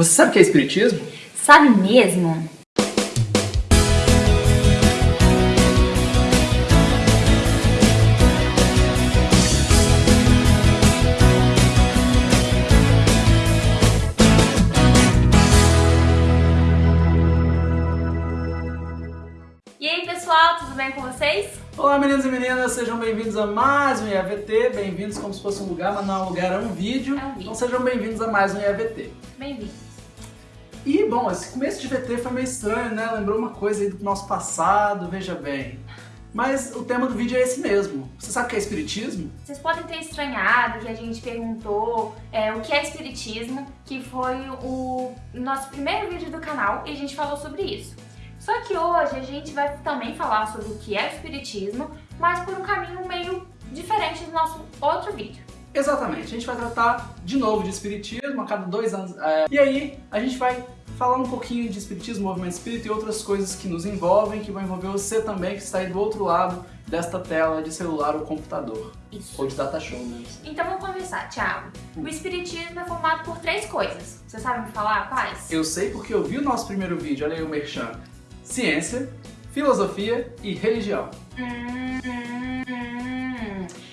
Você sabe o que é espiritismo? Sabe mesmo? E aí pessoal, tudo bem com vocês? Olá meninos e meninas, sejam bem-vindos a mais um IAVT, bem-vindos como se fosse um lugar, mas não é um lugar, é um vídeo. É um vídeo. Então sejam bem-vindos a mais um IAVT. Bem-vindos. E bom, esse começo de VT foi meio estranho, né? Lembrou uma coisa aí do nosso passado, veja bem. Mas o tema do vídeo é esse mesmo. Você sabe o que é espiritismo? Vocês podem ter estranhado que a gente perguntou é, o que é espiritismo, que foi o nosso primeiro vídeo do canal e a gente falou sobre isso. Só que hoje a gente vai também falar sobre o que é espiritismo, mas por um caminho meio diferente do nosso outro vídeo. Exatamente, a gente vai tratar de novo de espiritismo a cada dois anos. é, E aí a gente vai falar um pouquinho de espiritismo, movimento espírita e outras coisas que nos envolvem, que vão envolver você também, que está aí do outro lado desta tela de celular ou computador. Isso. Ou de data show mesmo. Então vamos começar, Thiago. O espiritismo é formado por três coisas. Você sabe me falar quais? Eu sei porque eu vi o nosso primeiro vídeo, olha aí o Merchan. Ciência, filosofia e religião. Hum, hum, hum.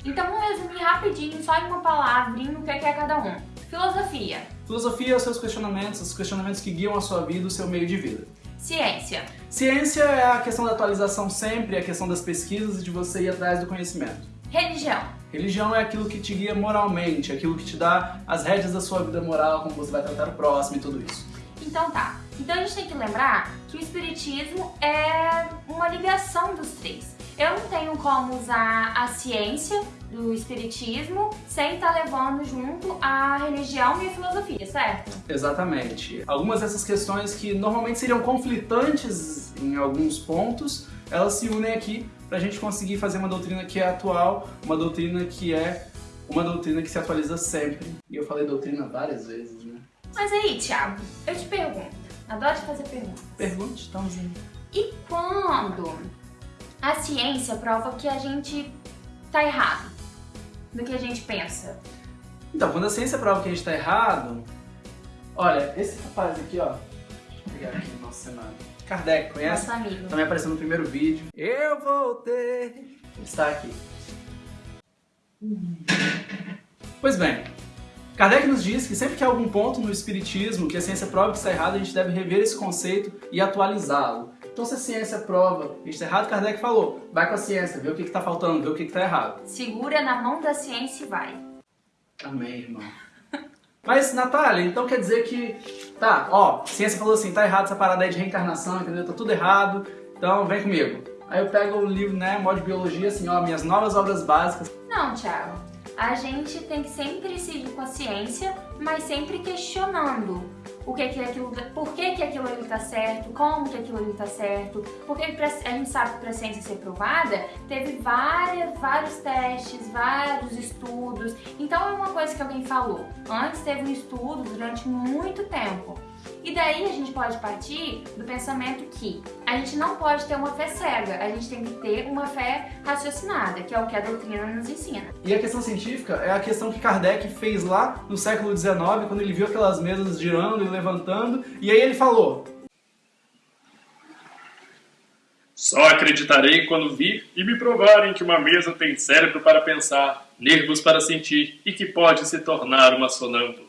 Então vamos resumir rapidinho, só em uma palavrinha, o que é que é cada um. Filosofia, Filosofia é os seus questionamentos, os questionamentos que guiam a sua vida, o seu meio de vida. ciência, Ciência é a questão da atualização sempre, a questão das pesquisas e de você ir atrás do conhecimento. religião, Religião é aquilo que te guia moralmente, aquilo que te dá as rédeas da sua vida moral, como você vai tratar o próximo e tudo isso. Então tá. Então a gente tem que lembrar que o espiritismo é uma ligação dos três. Eu não tenho como usar a ciência do espiritismo sem estar levando junto a religião e a filosofia, certo? Exatamente. Algumas dessas questões que normalmente seriam conflitantes em alguns pontos, elas se unem aqui para a gente conseguir fazer uma doutrina que é atual, uma doutrina que é uma doutrina que se atualiza sempre. E eu falei doutrina várias vezes, né? Mas aí, Thiago, eu te pergunto. Adoro te fazer perguntas. Pergunte, estamos indo. E quando a ciência prova que a gente tá errado do que a gente pensa? Então, quando a ciência prova que a gente está errado, olha, esse rapaz aqui, ó, vou pegar aqui no nosso cenário. Kardec, conhece? Nosso amigo. Também apareceu no primeiro vídeo. Eu voltei. Ele está aqui. Pois bem, Kardec nos diz que sempre que há algum ponto no espiritismo que a ciência prova que está errado, a gente deve rever esse conceito e atualizá-lo. Então se a ciência prova que está errado, Kardec falou, vai com a ciência, vê o que está faltando, vê o que está errado. Segura na mão da ciência e vai. Amém, irmão. Mas, Natália, então quer dizer que, tá, ó, a ciência falou assim, tá errado essa parada aí de reencarnação, entendeu? Tá tudo errado, então vem comigo. Aí eu pego o livro, né, modo de biologia, assim, ó, minhas novas obras básicas. Não, Thiago. A gente tem que sempre seguir com a ciência, mas sempre questionando o que que aquilo, por que que aquilo ali tá certo, como que aquilo ali tá certo, porque a gente sabe que para a ciência ser provada, teve várias, vários testes, vários estudos. Então é uma coisa que alguém falou. Antes teve um estudo durante muito tempo. E daí a gente pode partir do pensamento que a gente não pode ter uma fé cega, a gente tem que ter uma fé raciocinada, que é o que a doutrina nos ensina. E a questão científica é a questão que Kardec fez lá no século XIX, quando ele viu aquelas mesas girando e levantando, e aí ele falou, Só acreditarei quando vir e me provarem que uma mesa tem cérebro para pensar, nervos para sentir e que pode se tornar uma sonâmbula.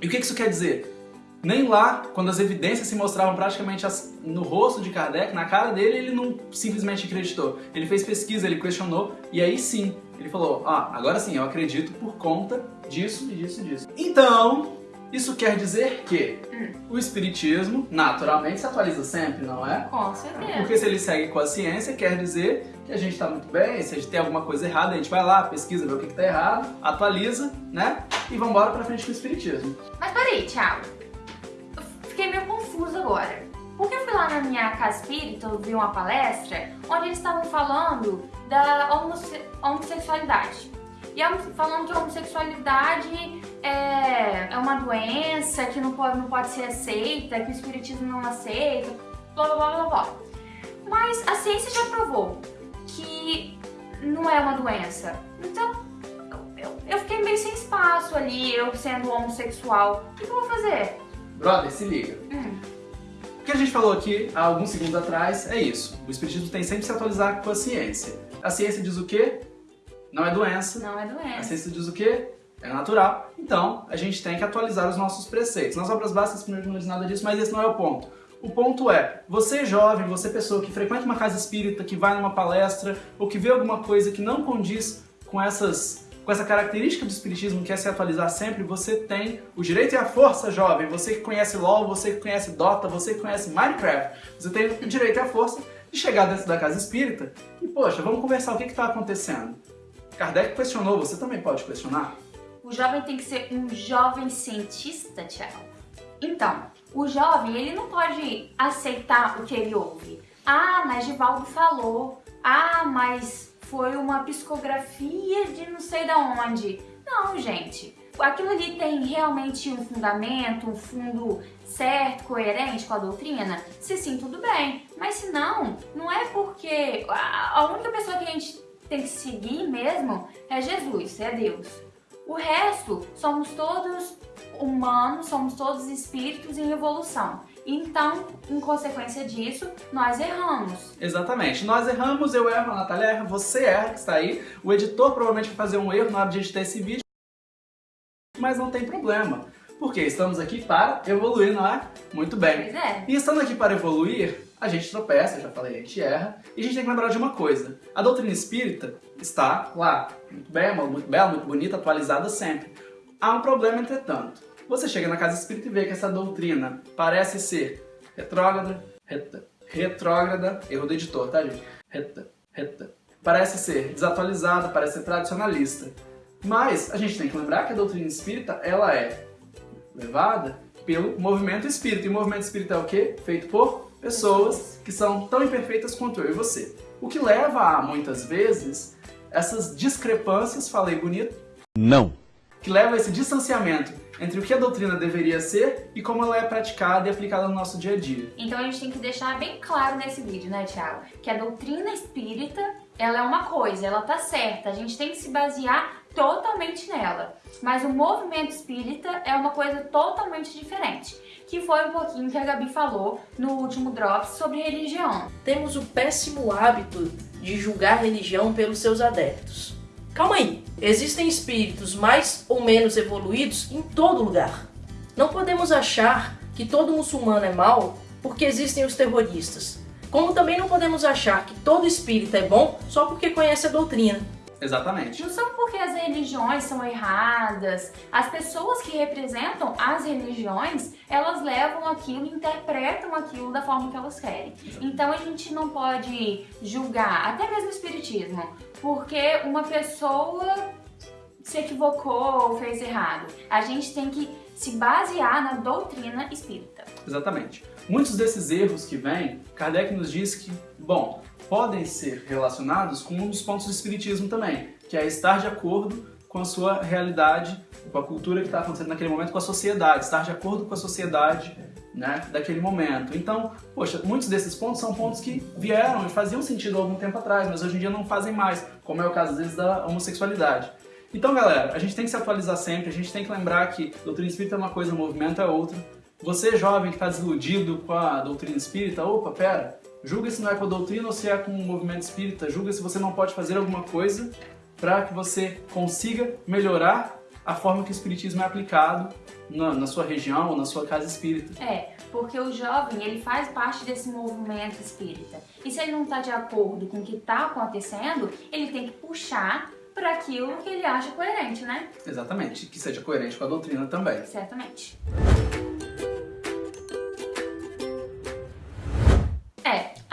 E o que isso quer dizer? Nem lá, quando as evidências se mostravam praticamente no rosto de Kardec, na cara dele, ele não simplesmente acreditou. Ele fez pesquisa, ele questionou, e aí sim, ele falou, ah, agora sim, eu acredito por conta disso e disso e disso. Então, isso quer dizer que o espiritismo, naturalmente, se atualiza sempre, não é? Com certeza. Porque se ele segue com a ciência, quer dizer que a gente está muito bem, se a gente tem alguma coisa errada, a gente vai lá, pesquisa, vê o que está errado, atualiza, né? E vamos embora pra frente com o espiritismo. Mas peraí, Thiago. Fiquei meio confusa agora. Porque eu fui lá na minha casa espírita, eu vi uma palestra, onde eles estavam falando da homosse- homossexualidade. E falando que a homossexualidade é, é uma doença, que não pode, não pode ser aceita, que o espiritismo não aceita, blá blá blá blá blá. Mas a ciência já provou não é uma doença. Então, eu, eu fiquei meio sem espaço ali, eu sendo homossexual. O que, que eu vou fazer? Brother, se liga. Hum. O que a gente falou aqui há alguns segundos atrás é isso. O espiritismo tem sempre que se atualizar com a ciência. A ciência diz o quê? Não é doença. Não é A doença. ciência diz o quê? É natural. Então, a gente tem que atualizar os nossos preceitos. Nas obras básicas, primeiro não diz nada disso, mas esse não é o ponto. O ponto é, você jovem, você pessoa que frequenta uma casa espírita, que vai numa palestra, ou que vê alguma coisa que não condiz com essas com essa característica do espiritismo que é se atualizar sempre, você tem o direito e a força, jovem. Você que conhece LoL, você que conhece Dota, você que conhece Minecraft, você tem o direito e a força de chegar dentro da casa espírita e, poxa, vamos conversar o que está acontecendo. Kardec questionou, você também pode questionar? O jovem tem que ser um jovem cientista, Thiago. Então, o jovem, ele não pode aceitar o que ele ouve. Ah, mas Givaldo falou. Ah, mas foi uma psicografia de não sei da onde. Não, gente. Aquilo ali tem realmente um fundamento, um fundo certo, coerente com a doutrina? Se sim, tudo bem. Mas se não, não é porque a única pessoa que a gente tem que seguir mesmo é Jesus, é Deus. O resto somos todos humanos, somos todos espíritos em evolução. Então, em consequência disso, nós erramos. Exatamente. Nós erramos, eu erro, a Natália erra, você erra que está aí. O editor provavelmente vai fazer um erro na hora de editar esse vídeo, mas não tem problema. Porque estamos aqui para evoluir, não é? Muito bem. Pois é. E estando aqui para evoluir, a gente tropeça, já falei, a gente erra, e a gente tem que lembrar de uma coisa. A doutrina espírita está lá, muito bela, muito bela, muito bonita, atualizada sempre. Há um problema, entretanto. Você chega na casa espírita e vê que essa doutrina parece ser retrógrada, reta, retrógrada, erro do editor, tá gente? Reta, reta. Parece ser desatualizada, parece ser tradicionalista. Mas a gente tem que lembrar que a doutrina espírita, ela é levada pelo movimento espírita. E o movimento espírita é o quê? Feito por pessoas que são tão imperfeitas quanto eu e você. O que leva a, muitas vezes, essas discrepâncias, falei bonito, Não. que leva a esse distanciamento entre o que a doutrina deveria ser e como ela é praticada e aplicada no nosso dia a dia. Então a gente tem que deixar bem claro nesse vídeo, né, Thiago? Que a doutrina espírita, ela é uma coisa, ela tá certa. A gente tem que se basear totalmente nela. Mas o movimento espírita é uma coisa totalmente diferente. Que foi um pouquinho que a Gabi falou no último Drops sobre religião. temos o péssimo hábito de julgar religião pelos seus adeptos. Calma aí, existem espíritos mais ou menos evoluídos em todo lugar. Não podemos achar que todo muçulmano é mau porque existem os terroristas. Como também não podemos achar que todo espírita é bom só porque conhece a doutrina. Exatamente. Não são porque as religiões são erradas. As pessoas que representam as religiões, elas levam aquilo, interpretam aquilo da forma que elas querem. Então a gente não pode julgar, até mesmo o espiritismo, porque uma pessoa se equivocou ou fez errado. A gente tem que se basear na doutrina espírita. Exatamente. Muitos desses erros que vêm, Kardec nos diz que, bom, podem ser relacionados com um dos pontos do espiritismo também, que é estar de acordo com a sua realidade, com a cultura que está acontecendo naquele momento, com a sociedade, estar de acordo com a sociedade né, daquele momento. Então, poxa, muitos desses pontos são pontos que vieram e faziam sentido algum tempo atrás, mas hoje em dia não fazem mais, como é o caso às vezes da homossexualidade. Então, galera, a gente tem que se atualizar sempre, a gente tem que lembrar que doutrina espírita é uma coisa, movimento é outra. Você, jovem, que está desiludido com a doutrina espírita, opa, pera, julga se não é com a doutrina ou se é com o movimento espírita, julga se você não pode fazer alguma coisa para que você consiga melhorar a forma que o espiritismo é aplicado na, na sua região ou na sua casa espírita. É, porque o jovem, ele faz parte desse movimento espírita. E se ele não está de acordo com o que está acontecendo, ele tem que puxar para aquilo que ele acha coerente, né? Exatamente, que seja coerente com a doutrina também. Certamente.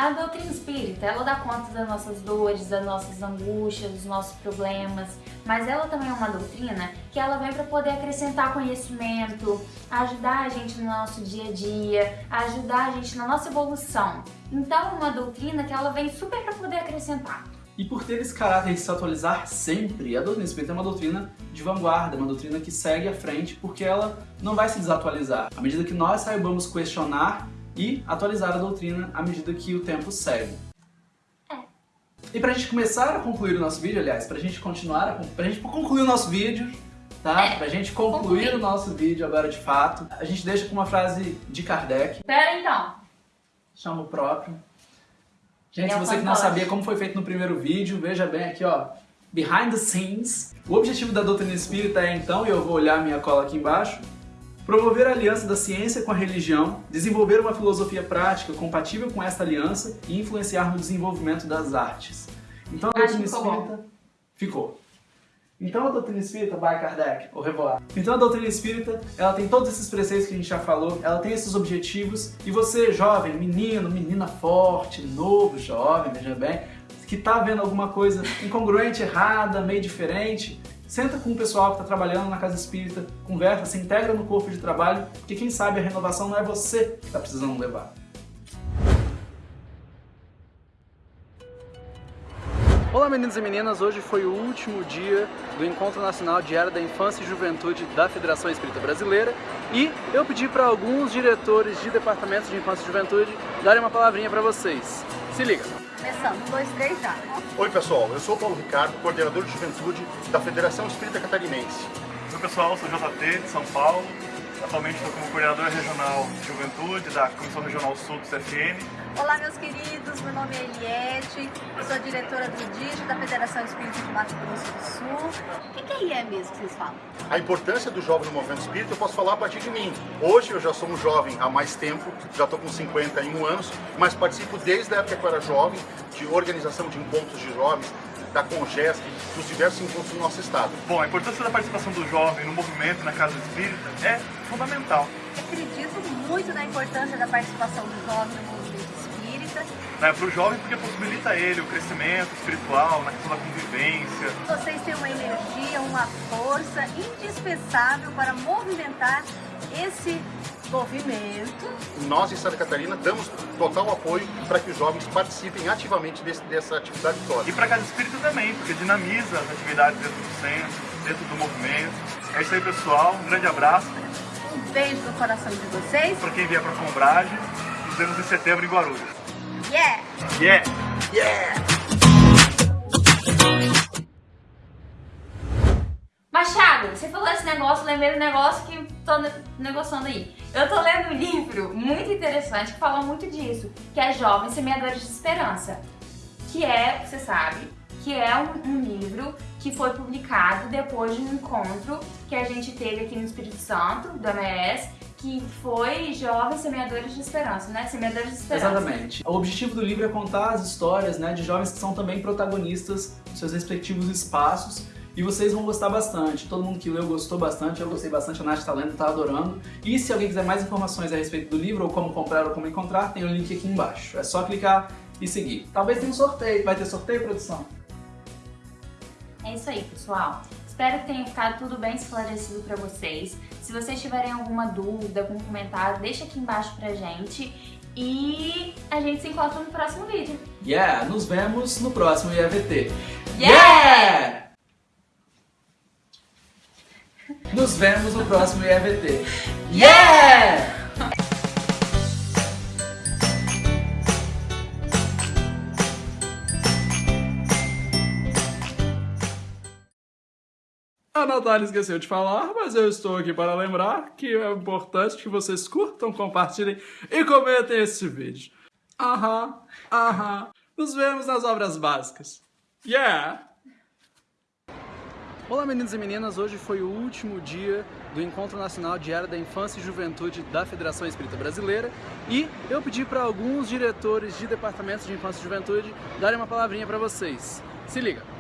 A doutrina espírita, ela dá conta das nossas dores, das nossas angústias, dos nossos problemas, mas ela também é uma doutrina que ela vem para poder acrescentar conhecimento, ajudar a gente no nosso dia a dia, ajudar a gente na nossa evolução. Então, é uma doutrina que ela vem super para poder acrescentar. E por ter esse caráter de se atualizar sempre, a doutrina espírita é uma doutrina de vanguarda, uma doutrina que segue à frente, porque ela não vai se desatualizar. À medida que nós saibamos questionar e atualizar a doutrina à medida que o tempo segue. E pra gente começar a concluir o nosso vídeo, aliás, pra gente continuar, a, pra gente concluir o nosso vídeo, tá? É, pra gente concluir concluir. o nosso vídeo agora de fato, a gente deixa com uma frase de Kardec, Pera então. chama o próprio. Gente, É se você que não sabia como foi feito no primeiro vídeo, veja bem aqui, ó, behind the scenes. O objetivo da doutrina espírita é então, e eu vou olhar minha cola aqui embaixo, promover a aliança da ciência com a religião, desenvolver uma filosofia prática compatível com esta aliança e influenciar no desenvolvimento das artes. Então a doutrina espírita ficou. Então a doutrina espírita, by Kardec, ou Revoar. Então a doutrina espírita, ela tem todos esses preceitos que a gente já falou, ela tem esses objetivos, e você, jovem, menino, menina forte, novo, jovem, veja bem, que tá vendo alguma coisa incongruente, errada, meio diferente, senta com o pessoal que está trabalhando na casa espírita, conversa, se integra no corpo de trabalho, porque quem sabe a renovação não é você que está precisando levar. Olá meninos e meninas, hoje foi o último dia do Encontro Nacional Diário da Infância e Juventude da Federação Espírita Brasileira e eu pedi para alguns diretores de departamentos de infância e juventude darem uma palavrinha para vocês. Se liga! Começando, um, dois, três, já. Oi pessoal, eu sou o Paulo Ricardo, coordenador de juventude da Federação Espírita Catarinense. Oi pessoal, eu sou JT de São Paulo. Atualmente estou como coordenador regional de juventude da Comissão Regional Sul do CFN. Olá, meus queridos, meu nome é Eliette, eu sou diretora do DIG da Federação Espírita de Mato Grosso do Sul. O que, é mesmo que vocês falam? A importância do jovem no movimento espírita eu posso falar a partir de mim. Hoje eu já sou um jovem há mais tempo, já estou com 51 anos, mas participo desde a época que eu era jovem, de organização de encontros de jovens, da Congest, dos diversos encontros do nosso estado. Bom, a importância da participação do jovem no movimento na casa espírita é fundamental. Acredito muito na importância da participação do jovem no movimento. Né, para o jovem porque possibilita ele o crescimento espiritual, na questão da convivência. Vocês têm uma energia, uma força indispensável para movimentar esse movimento. Nós em Santa Catarina damos total apoio para que os jovens participem ativamente desse- dessa atividade toda. E para a casa espírita também, porque dinamiza as atividades dentro do centro, dentro do movimento. É isso aí pessoal, um grande abraço Um beijo no coração de vocês. para quem vier para a Combrage. Nos vemos em setembro em Guarulhos. Yeah! Yeah! Machado, você falou esse negócio, lembrei do negócio que tô ne- negociando aí. Eu tô lendo um livro muito interessante que fala muito disso, que é Jovens Semeadores de Esperança. Que é, você sabe, que é um, um livro que foi publicado depois de um encontro que a gente teve aqui no Espírito Santo, do MS, que foi Jovens Semeadores de Esperança, né? Semeadores de Esperança. Exatamente. O objetivo do livro é contar as histórias né, de jovens que são também protagonistas dos seus respectivos espaços e vocês vão gostar bastante. Todo mundo que leu gostou bastante, eu gostei bastante, a Nath tá lendo, tá adorando. E se alguém quiser mais informações a respeito do livro, ou como comprar ou como encontrar, tem o link aqui embaixo. É só clicar e seguir. Talvez tenha um sorteio. Vai ter sorteio, produção? É isso aí, pessoal. Espero que tenha ficado tudo bem esclarecido pra vocês. Se vocês tiverem alguma dúvida, algum comentário, deixa aqui embaixo pra gente. E a gente se encontra no próximo vídeo. Yeah! Nos vemos no próximo IAVT. Yeah! Nos vemos no próximo IAVT. Yeah! A Natália esqueceu de falar, mas eu estou aqui para lembrar que é importante que vocês curtam, compartilhem e comentem este vídeo. Aham, aham. Nos vemos nas obras básicas. Yeah! Olá meninos e meninas, hoje foi o último dia do Encontro Nacional Diário da Infância e Juventude da Federação Espírita Brasileira e eu pedi para alguns diretores de departamentos de infância e juventude darem uma palavrinha para vocês. Se liga!